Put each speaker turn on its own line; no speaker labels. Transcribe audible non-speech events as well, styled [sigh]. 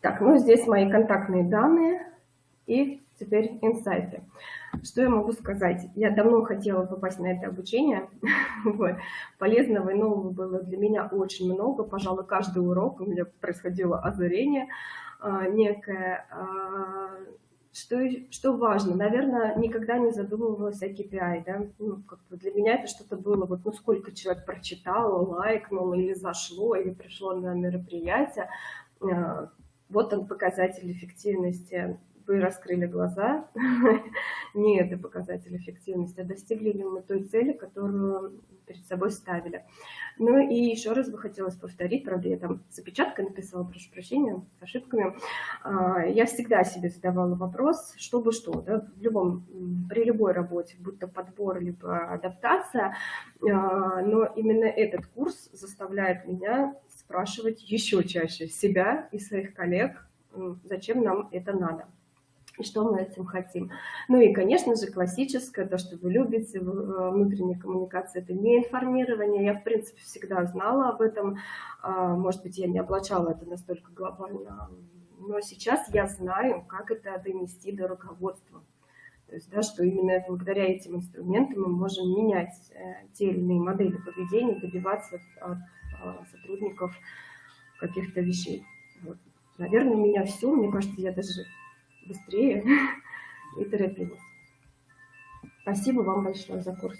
Так, ну здесь мои контактные данные и теперь инсайты. Что я могу сказать? Я давно хотела попасть на это обучение. [laughs] вот. Полезного и нового было для меня очень много. Пожалуй, каждый урок у меня происходило озарение а, некое. А, что, что важно? Наверное, никогда не задумывалась о KPI. Да? Ну, как для меня это что-то было, вот, ну, сколько человек прочитал, лайкнул, или зашло, или пришло на мероприятие. Вот он показатель эффективности вы раскрыли глаза, [laughs] не это показатель эффективности, а достигли ли мы той цели, которую перед собой ставили. Ну и еще раз бы хотелось повторить, правда, я там с опечаткой написала, прошу прощения, с ошибками. А, я всегда себе задавала вопрос, чтобы что, да, в любом, при любой работе, будь то подбор, либо адаптация, а, но именно этот курс заставляет меня спрашивать еще чаще себя и своих коллег, зачем нам это надо и что мы этим хотим. Ну и, конечно же, классическое, то, что вы любите, э, внутренняя коммуникация, это не информирование. Я, в принципе, всегда знала об этом. А, может быть, я не облачала это настолько глобально, но сейчас я знаю, как это донести до руководства. То есть, да, что именно благодаря этим инструментам мы можем менять э, те или иные модели поведения, добиваться от, а, сотрудников каких-то вещей. Вот. Наверное, меня все. Мне кажется, я даже быстрее [laughs] и торопилась. Спасибо вам большое за курс.